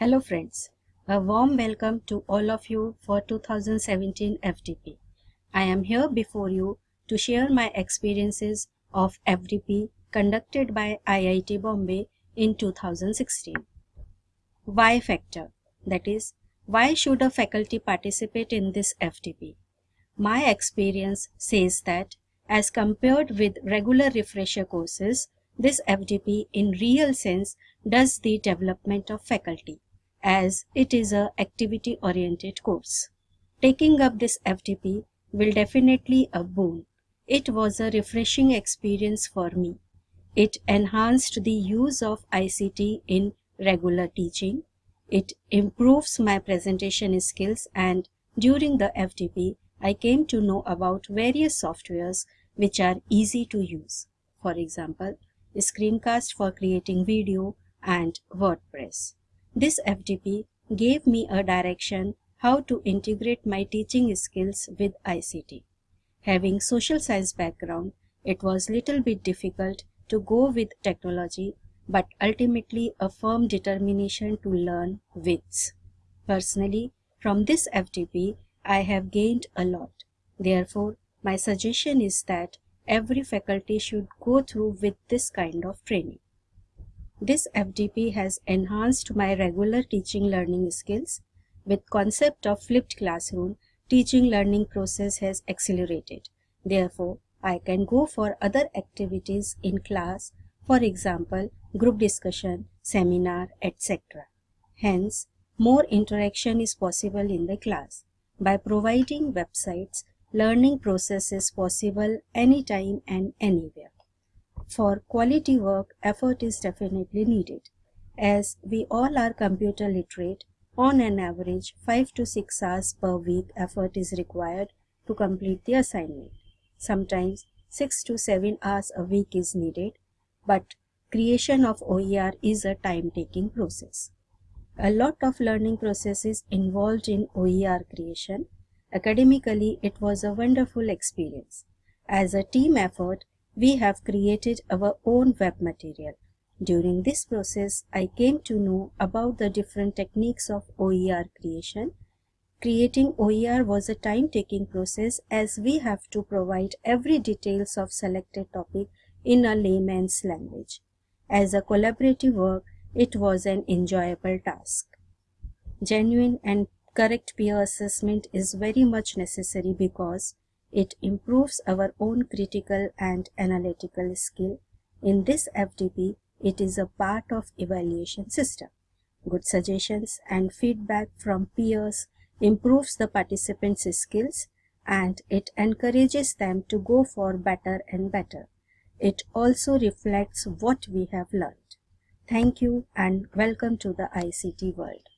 Hello friends, a warm welcome to all of you for 2017 FDP. I am here before you to share my experiences of FDP conducted by IIT Bombay in 2016. Why factor, that is, why should a faculty participate in this FDP? My experience says that as compared with regular refresher courses, this FDP in real sense does the development of faculty as it is a activity oriented course. Taking up this FDP will definitely a boon. It was a refreshing experience for me. It enhanced the use of ICT in regular teaching. It improves my presentation skills and during the FDP, I came to know about various softwares which are easy to use. For example, Screencast for creating video and WordPress. This FDP gave me a direction how to integrate my teaching skills with ICT. Having social science background, it was little bit difficult to go with technology but ultimately a firm determination to learn with. Personally, from this FDP, I have gained a lot. Therefore, my suggestion is that every faculty should go through with this kind of training. This FDP has enhanced my regular teaching learning skills. With concept of flipped classroom, teaching learning process has accelerated. Therefore, I can go for other activities in class, for example, group discussion, seminar, etc. Hence, more interaction is possible in the class. By providing websites, learning process is possible anytime and anywhere. For quality work, effort is definitely needed. As we all are computer literate, on an average 5 to 6 hours per week effort is required to complete the assignment. Sometimes 6 to 7 hours a week is needed, but creation of OER is a time-taking process. A lot of learning processes involved in OER creation. Academically, it was a wonderful experience. As a team effort, we have created our own web material. During this process, I came to know about the different techniques of OER creation. Creating OER was a time-taking process as we have to provide every details of selected topic in a layman's language. As a collaborative work, it was an enjoyable task. Genuine and correct peer assessment is very much necessary because it improves our own critical and analytical skill. In this FDP, it is a part of evaluation system. Good suggestions and feedback from peers improves the participants' skills and it encourages them to go for better and better. It also reflects what we have learned. Thank you and welcome to the ICT world.